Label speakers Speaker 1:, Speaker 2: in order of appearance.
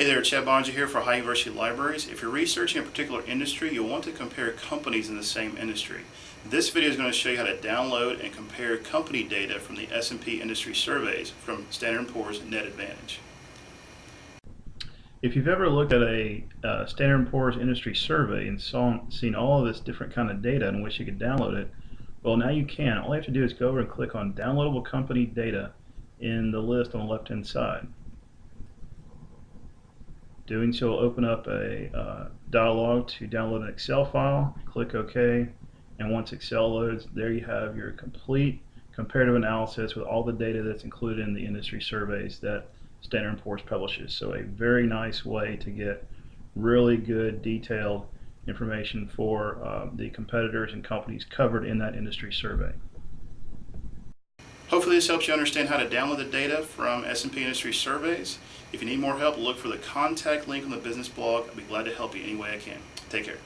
Speaker 1: Hey there, Chad Boeninger here for Ohio University Libraries. If you're researching a particular industry, you'll want to compare companies in the same industry. This video is going to show you how to download and compare company data from the S&P industry surveys from Standard & Poor's Net Advantage. If you've ever looked at a uh, Standard & Poor's industry survey and saw, seen all of this different kind of data and wish you could download it, well now you can. All you have to do is go over and click on downloadable company data in the list on the left hand side. Doing so will open up a uh, dialog to download an Excel file. Click OK, and once Excel loads, there you have your complete comparative analysis with all the data that's included in the industry surveys that Standard & Poor's publishes. So a very nice way to get really good detailed information for uh, the competitors and companies covered in that industry survey. Hopefully this helps you understand how to download the data from S&P Industry Surveys. If you need more help, look for the contact link on the business blog. I'll be glad to help you any way I can. Take care.